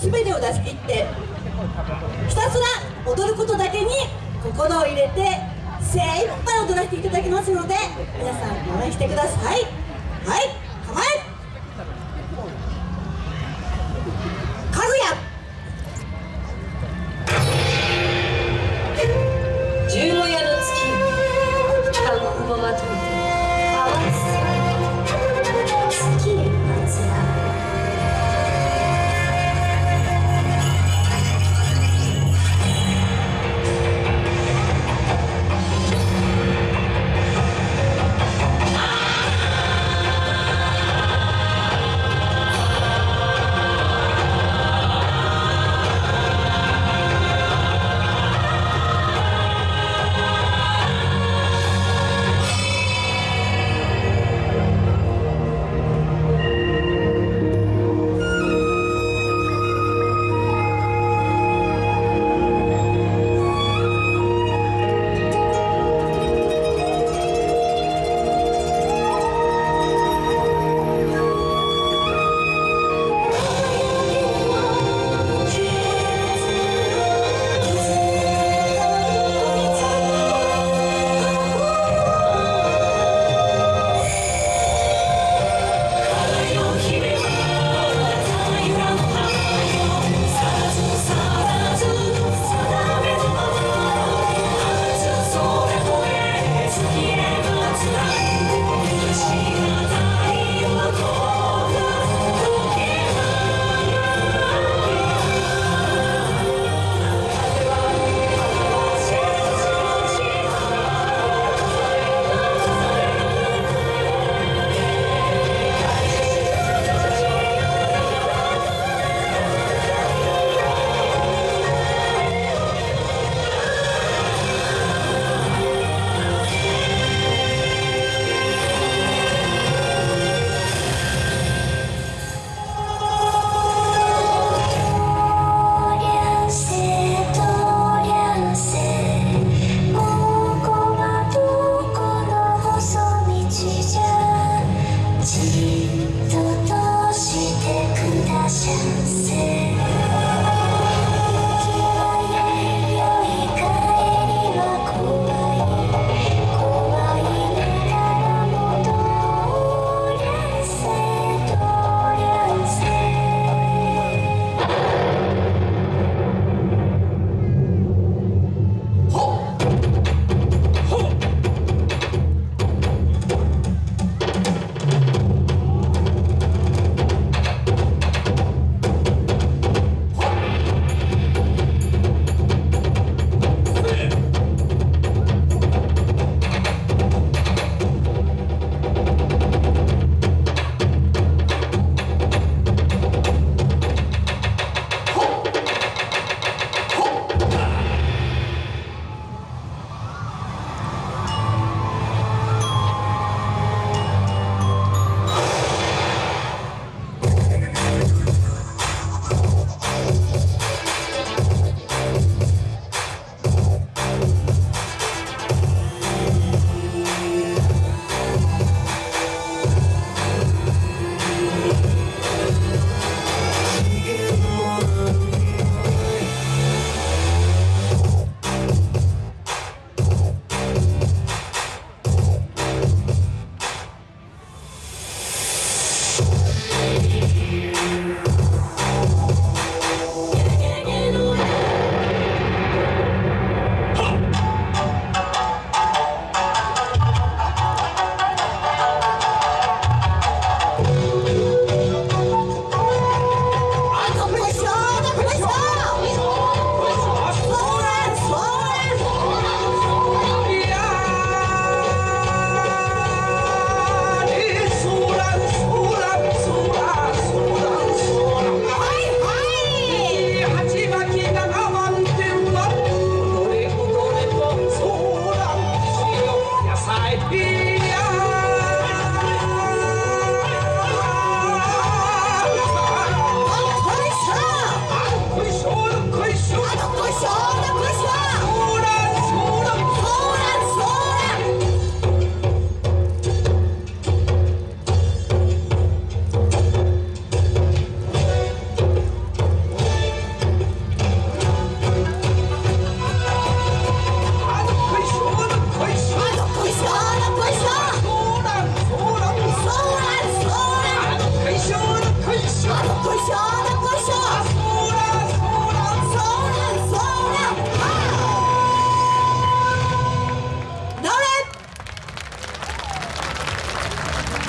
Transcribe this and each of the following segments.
全てを出し切ってひたすら踊ることだけに心を入れて精一杯踊らせていただきますので皆さん応援してください。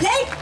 来